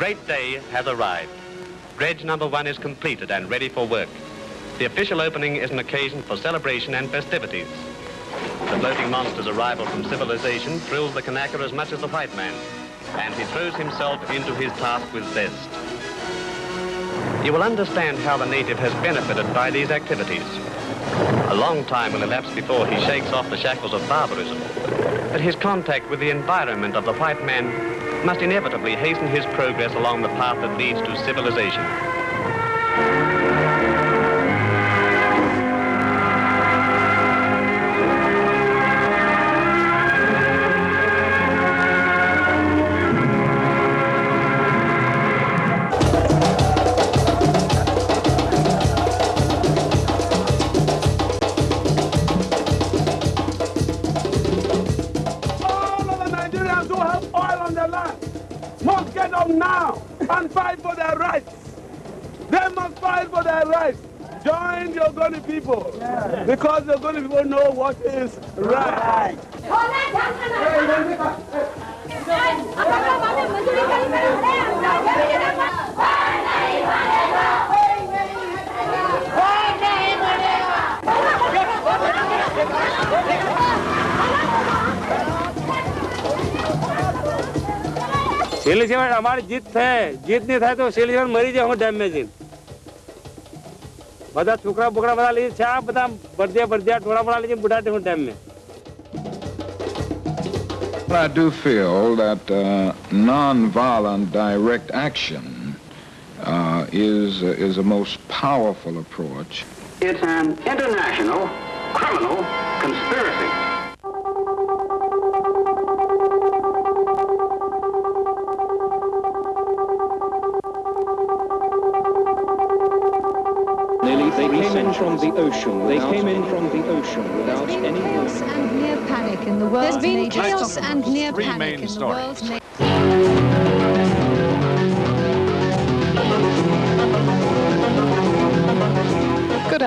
great day has arrived. Dredge number one is completed and ready for work. The official opening is an occasion for celebration and festivities. The floating monster's arrival from civilization thrills the Kanaka as much as the white man, and he throws himself into his task with zest. You will understand how the native has benefited by these activities. A long time will elapse before he shakes off the shackles of barbarism, but his contact with the environment of the white man must inevitably hasten his progress along the path that leads to civilization. સિલિઝન અમારી જીત થાય જીત નહીં થાય તો સિલિઝન મરી જાય હું ડેમ માં જઈને બધા છોકરા બોકરા બધા લઈ છે આ બધા બરદિયા બરદિયા ટોળા બોળા લઈ બુઢા હું ડેમ માં I do feel that uh, non-violent direct action uh, is is a most powerful approach. It's an international criminal conspiracy. They came in from the ocean. They came in from the ocean without There's been any. chaos and near panic in the world's There's been chaos and near panic in the stories. world's ma-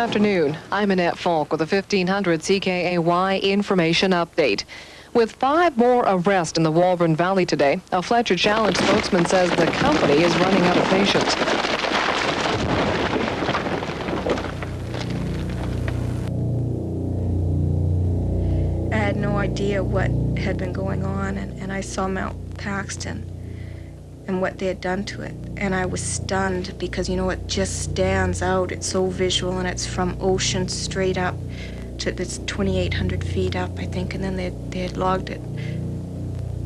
afternoon. I'm Annette Falk with a 1500 CKAY information update. With five more arrests in the Walbran Valley today, a Fletcher Challenge spokesman says the company is running out of patience. I had no idea what had been going on, and, and I saw Mount Paxton and what they had done to it. And I was stunned because, you know, it just stands out. It's so visual, and it's from ocean straight up to it's 2,800 feet up, I think, and then they, they had logged it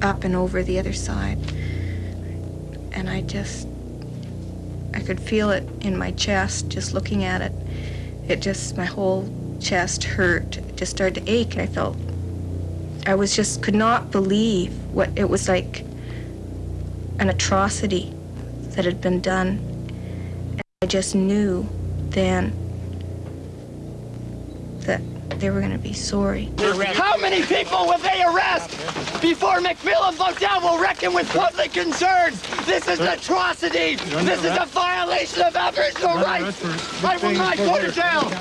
up and over the other side. And I just, I could feel it in my chest just looking at it. It just, my whole chest hurt. It just started to ache. I felt I was just could not believe what it was like an atrocity that had been done. And I just knew then that they were going to be sorry. How many people will they arrest before MacMillan Bloedel will reckon with public concerns? This is an atrocity. This is a violation of Aboriginal rights. I will not go to jail.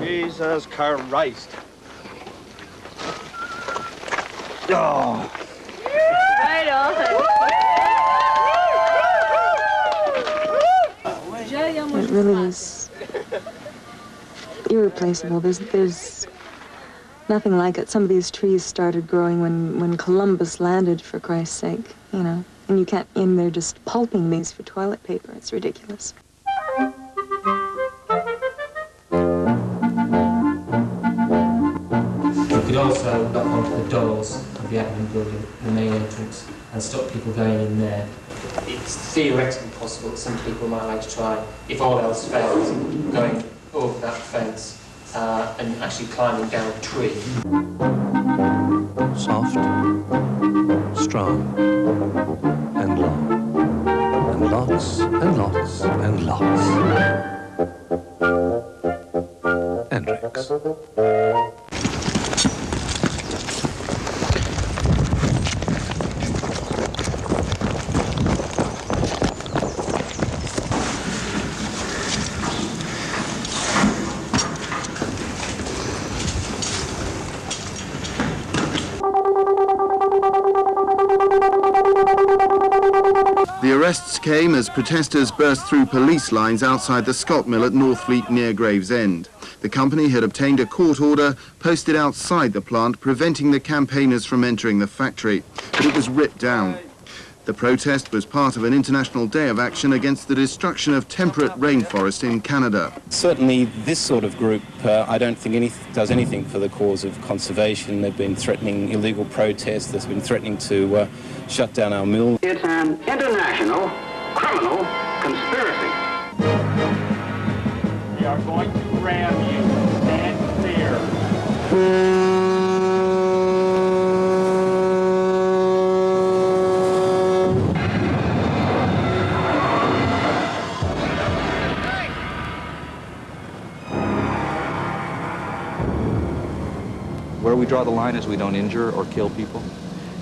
Jesus Christ. Oh. It really is irreplaceable. There's there's nothing like it. Some of these trees started growing when, when Columbus landed, for Christ's sake, you know. And you can't, and they're just pulping these for toilet paper. It's ridiculous. You also knock onto the doors of the admin building, the main entrance, and stop people going in there. It's theoretically possible that some people might like to try, if all else fails, going over that fence uh, and actually climbing down a tree. Soft, strong, and long. And lots and lots and lots. Hendrix. Arrests came as protesters burst through police lines outside the Scott Mill at Northfleet near Gravesend. The company had obtained a court order posted outside the plant preventing the campaigners from entering the factory, but it was ripped down. The protest was part of an international day of action against the destruction of temperate rainforest in Canada. Certainly this sort of group, uh, I don't think any, does anything for the cause of conservation. They've been threatening illegal protests, they've been threatening to uh, shut down our mill. It's an international criminal conspiracy. We draw the line is we don't injure or kill people,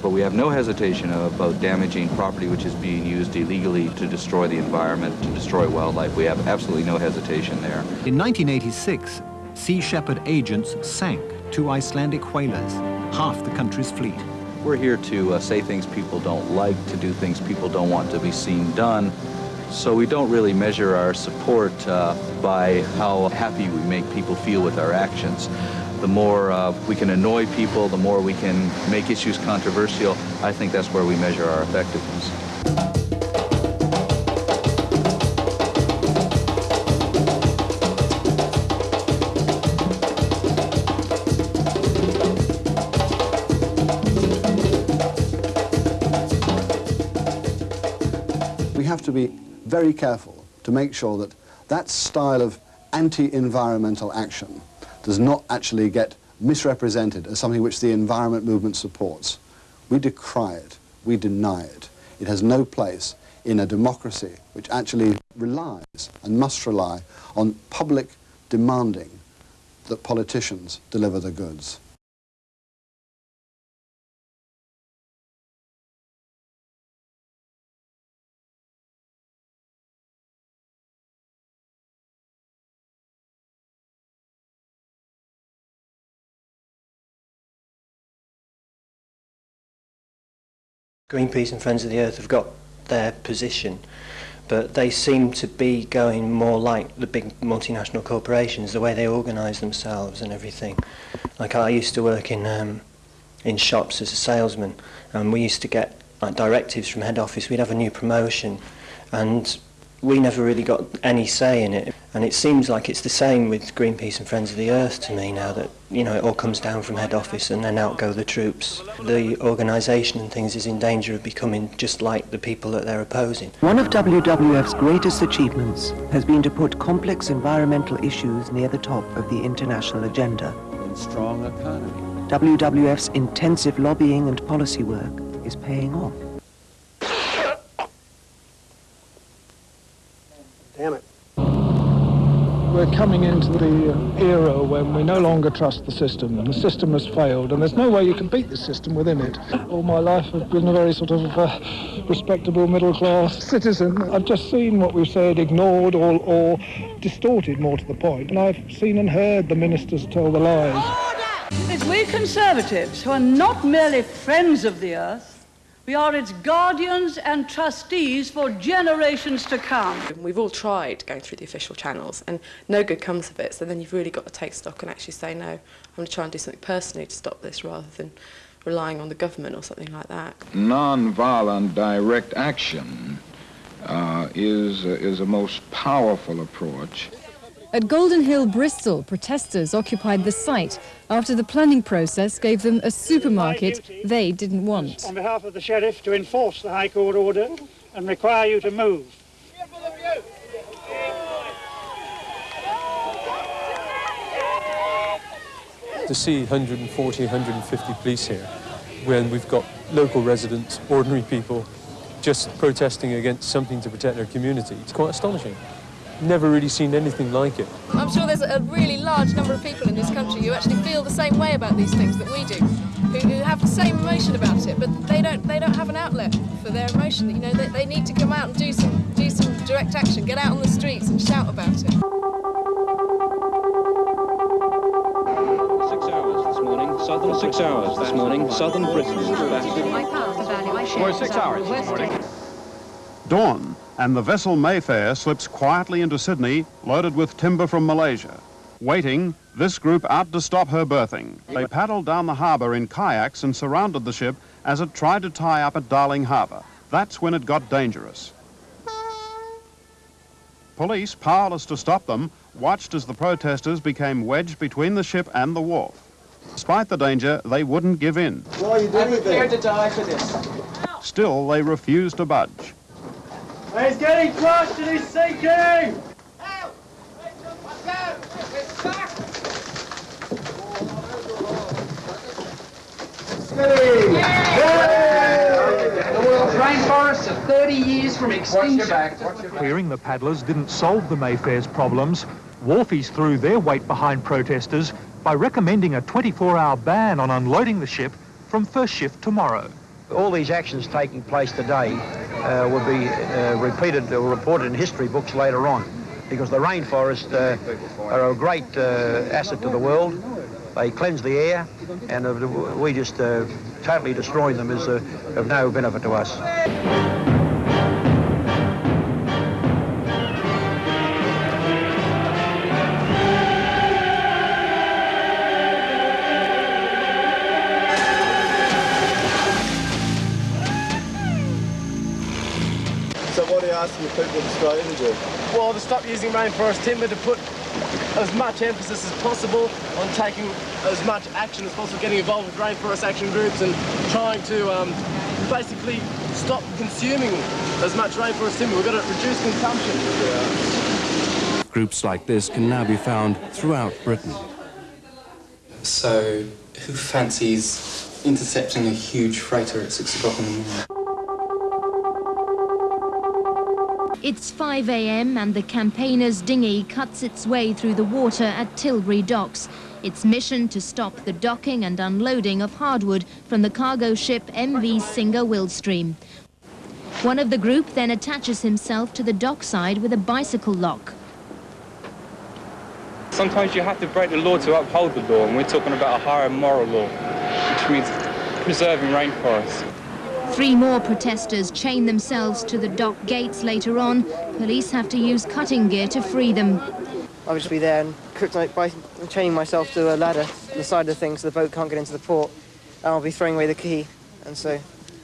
but we have no hesitation about damaging property which is being used illegally to destroy the environment, to destroy wildlife. We have absolutely no hesitation there. In 1986, Sea Shepherd agents sank two Icelandic whalers, half the country's fleet. We're here to uh, say things people don't like, to do things people don't want to be seen done. So we don't really measure our support uh, by how happy we make people feel with our actions. The more uh, we can annoy people, the more we can make issues controversial, I think that's where we measure our effectiveness. We have to be very careful to make sure that that style of anti-environmental action does not actually get misrepresented as something which the environment movement supports. We decry it. We deny it. It has no place in a democracy which actually relies and must rely on public demanding that politicians deliver the goods. Greenpeace and Friends of the Earth have got their position, but they seem to be going more like the big multinational corporations, the way they organise themselves and everything. Like I used to work in um, in shops as a salesman, and we used to get like directives from head office. We'd have a new promotion, and we never really got any say in it. And it seems like it's the same with Greenpeace and Friends of the Earth to me now that, you know, it all comes down from head office and then out go the troops. The organisation and things is in danger of becoming just like the people that they're opposing. One of WWF's greatest achievements has been to put complex environmental issues near the top of the international agenda. In strong economy. WWF's intensive lobbying and policy work is paying off. Damn it. We're coming into the era when we no longer trust the system, and the system has failed, and there's no way you can beat the system within it. All my life I've been a very sort of uh, respectable middle-class citizen. I've just seen what we've said ignored or, or distorted more to the point, and I've seen and heard the ministers tell the lies. It's we Conservatives who are not merely friends of the earth, we are its guardians and trustees for generations to come. We've all tried going through the official channels and no good comes of it, so then you've really got to take stock and actually say, no, I'm going to try and do something personally to stop this rather than relying on the government or something like that. Nonviolent direct action uh, is, uh, is a most powerful approach. At Golden Hill, Bristol, protesters occupied the site after the planning process gave them a supermarket they didn't want. On behalf of the Sheriff to enforce the High Court order and require you to move. To see 140, 150 police here when we've got local residents, ordinary people, just protesting against something to protect their community, it's quite astonishing. Never really seen anything like it. I'm sure there's a really large number of people in this country who actually feel the same way about these things that we do, who, who have the same emotion about it, but they don't they don't have an outlet for their emotion. You know, they, they need to come out and do some do some direct action, get out on the streets and shout about it. Six hours this morning, southern six hours this morning, southern Britain is back. My path, the value I share. We're six hours this morning. dawn, and the vessel Mayfair slips quietly into Sydney, loaded with timber from Malaysia. Waiting, this group out to stop her berthing. They paddled down the harbour in kayaks and surrounded the ship as it tried to tie up at Darling Harbour. That's when it got dangerous. Police, powerless to stop them, watched as the protesters became wedged between the ship and the wharf. Despite the danger, they wouldn't give in. What are you doing I'm prepared to die for this. Still, they refused to budge. He's getting crushed and he's sinking! The world's rainforests are 30 years from extinction. Clearing the paddlers didn't solve the Mayfair's problems. Wharfies threw their weight behind protesters by recommending a 24-hour ban on unloading the ship from first shift tomorrow. All these actions taking place today uh, will be uh, repeated or reported in history books later on because the rainforests uh, are a great uh, asset to the world. They cleanse the air and we just uh, totally destroying them is of no benefit to us. Asking the people of Australia to do? Well, to stop using rainforest timber to put as much emphasis as possible on taking as much action as possible, getting involved with rainforest action groups and trying to um, basically stop consuming as much rainforest timber. We've got to reduce consumption. Groups like this can now be found throughout Britain. So, who fancies intercepting a huge freighter at six o'clock in the morning? It's 5 a.m. and the campaigner's dinghy cuts its way through the water at Tilbury docks. Its mission to stop the docking and unloading of hardwood from the cargo ship MV Singer Willstream. One of the group then attaches himself to the dockside with a bicycle lock. Sometimes you have to break the law to uphold the law, and we're talking about a higher moral law, which means preserving rainforests. Three more protesters chain themselves to the dock gates later on. Police have to use cutting gear to free them. I'll just be there and kryptonite by chaining myself to a ladder on the side of the thing so the boat can't get into the port. And I'll be throwing away the key. And so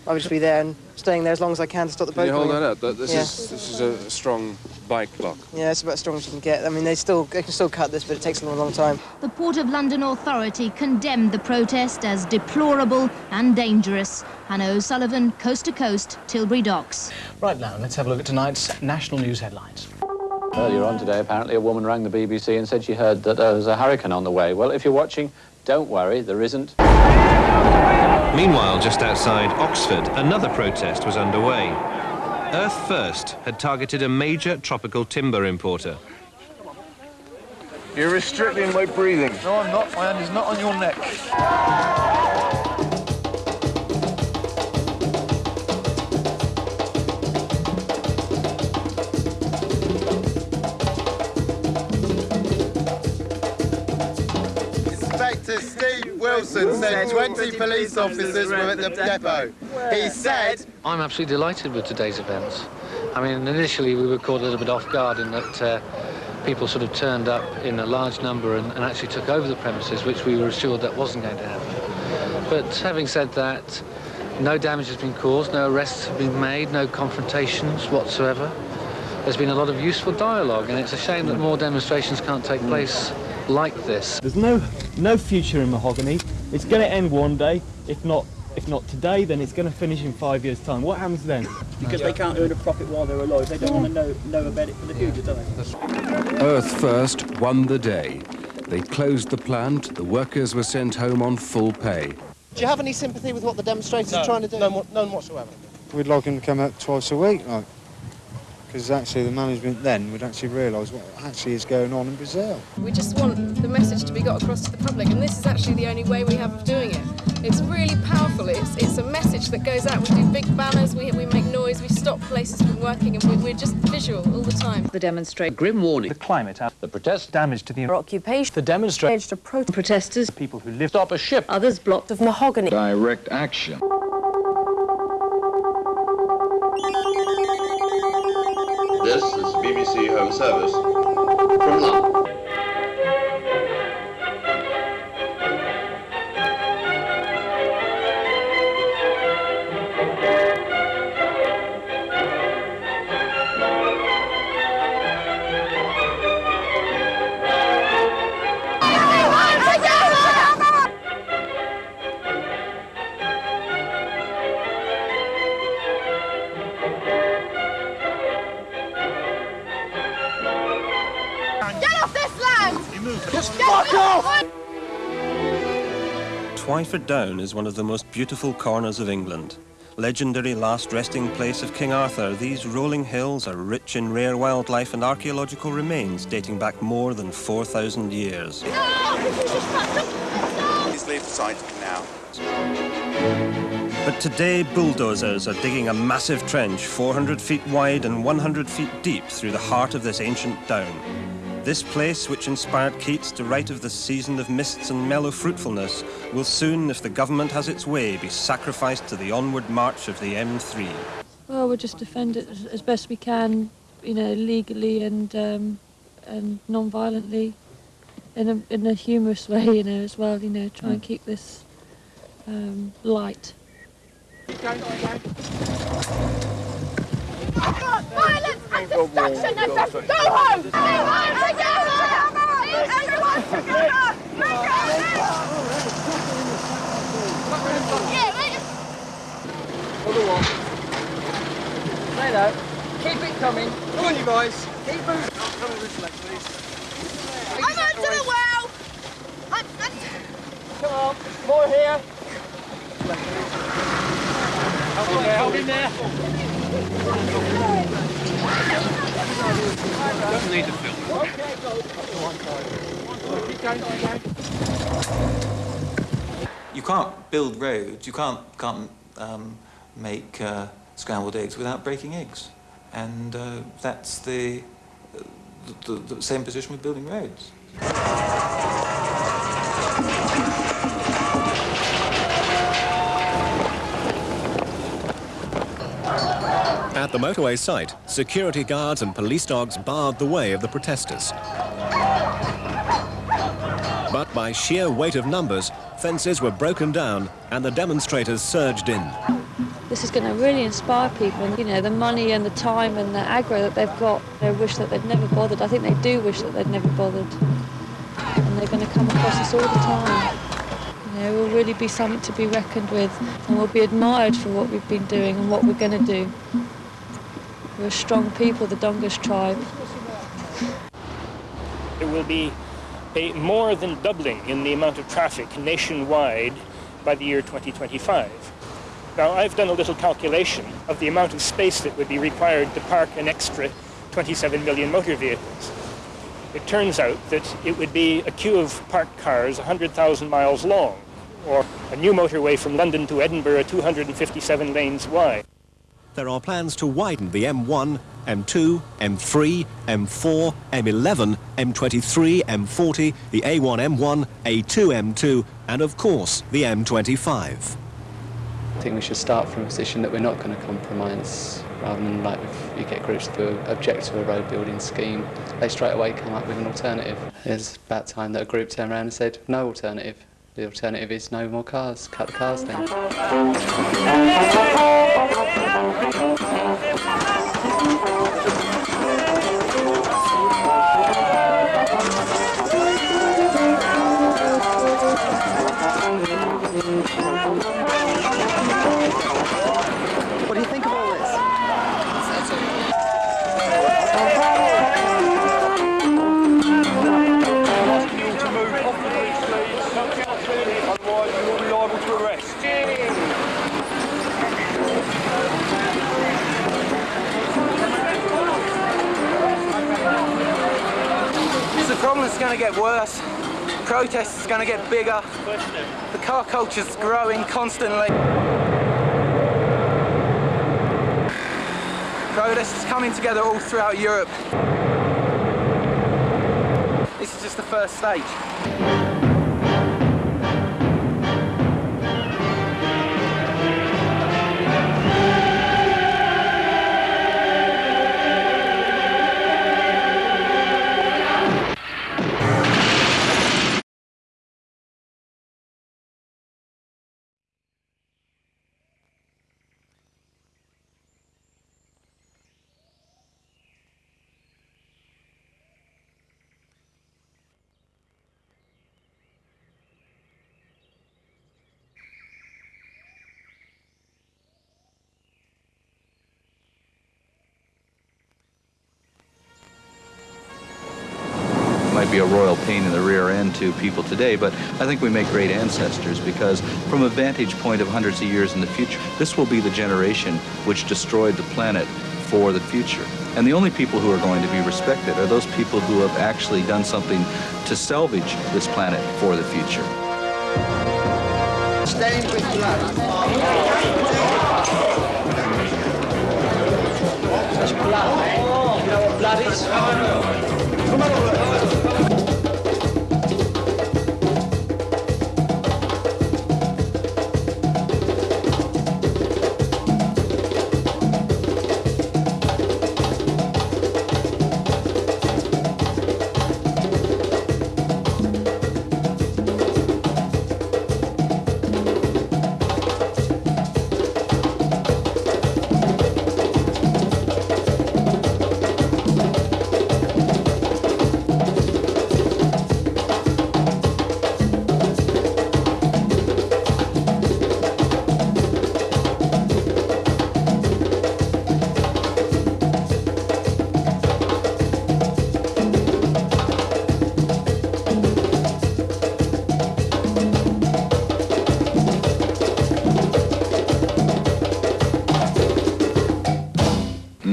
I'll just be there and staying there as long as I can to stop the boat. Can you hold going that up? That- This, Yeah. is, this is a strong bike lock. Yeah, it's about as strong as you can get. I mean, they still they can still cut this, but it takes them a long time. The Port of London Authority condemned the protest as deplorable and dangerous. Hannah O'Sullivan, Coast to Coast, Tilbury Docks. Right now, let's have a look at tonight's national news headlines. Earlier on today, apparently, a woman rang the BBC and said she heard that there was a hurricane on the way. Well, if you're watching, don't worry, there isn't. Meanwhile, just outside Oxford, another protest was underway. Earth First had targeted a major tropical timber importer. You're restricting my breathing. No, I'm not. My hand is not on your neck. Inspector Steve Wilson said 20 police officers were at the depot. He said... I'm absolutely delighted with today's events. I mean, initially we were caught a little bit off guard in that uh, people sort of turned up in a large number and, and actually took over the premises, which we were assured that wasn't going to happen. But having said that, no damage has been caused, no arrests have been made, no confrontations whatsoever. There's been a lot of useful dialogue, and it's a shame that more demonstrations can't take place like this. There's no no future in mahogany. It's going to end one day. If not if not today, then it's going to finish in five years' time. What happens then? Because they can't earn a profit while they're alive. They don't want to know, know about it for the future, do they? Earth First won the day. They closed the plant, the workers were sent home on full pay. Do you have any sympathy with what the demonstrators No, are trying to do? none, none whatsoever. We'd like him to come out twice a week, like, because actually the management then would actually realise what actually is going on in Brazil. We just want the message to be got across to the public, and this is actually the only way we have of doing it. It's really powerful. It's, it's a message that goes out. We do big banners, we, we make noise, we stop places from working, and we, we're just visual all the time. The demonstration. Grim warning. The climate. The protest. Damage to the Occupation. The demonstration. To pro protesters. People who live. Stop a ship. Others blocked of mahogany. Direct action. BBC Home Service. From London. Just fuck off! Twyford Down is one of the most beautiful corners of England. Legendary last resting place of King Arthur, these rolling hills are rich in rare wildlife and archaeological remains dating back more than 4,000 years. Please leave the site now. But today, bulldozers are digging a massive trench 400 feet wide and 100 feet deep through the heart of this ancient down. This place, which inspired Keats to write of the season of mists and mellow fruitfulness, will soon, if the government has its way, be sacrificed to the onward march of the M3. Well, we'll just defend it as, as best we can, you know, legally and um, and non-violently, in a in a humorous way, you know, as well. You know, try and keep this um, light. Violence and destruction! Go home! Go home! Together! Everyone together! Make Yeah, right. Other one. Say that. Keep it coming. Come on, you guys. Keep moving. Come on, this leg, please. I'm under the well! I'm, I'm... Come on. More here. Hold in there. You can't build roads, you can't, can't um, make uh, scrambled eggs without breaking eggs. And uh, that's the, the, the same position with building roads. At the motorway site, security guards and police dogs barred the way of the protesters. But by sheer weight of numbers, fences were broken down and the demonstrators surged in. This is going to really inspire people. You know, the money and the time and the aggro that they've got, they wish that they'd never bothered. I think they do wish that they'd never bothered. And they're going to come across us all the time. You know, we'll really be something to be reckoned with and we'll be admired for what we've been doing and what we're going to do. We're a strong people, the Dongas tribe. There will be a more than doubling in the amount of traffic nationwide by the year 2025. Now, I've done a little calculation of the amount of space that would be required to park an extra 27 million motor vehicles. It turns out that it would be a queue of parked cars 100,000 miles long, or a new motorway from London to Edinburgh 257 lanes wide. There are plans to widen the M1, M2, M3, M4, M11, M23, M40, the A1M1, A2M2, and of course the M25. I think we should start from a position that we're not going to compromise rather than like if you get groups to object to a road building scheme, they straight away come up with an alternative. It's about time that a group turned around and said no alternative. The alternative is no more cars, cut the cars down. Thank you. Protests is going to get bigger. The car culture's growing constantly. Protests coming together all throughout Europe. This is just the first stage. Be a royal pain in the rear end to people today, but I think we make great ancestors because from a vantage point of hundreds of years in the future, this will be the generation which destroyed the planet for the future. And the only people who are going to be respected are those people who have actually done something to salvage this planet for the future. Stained with blood. Blood. You know what blood is?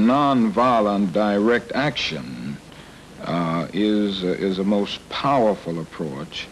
Nonviolent direct action uh, is, uh, is a most powerful approach.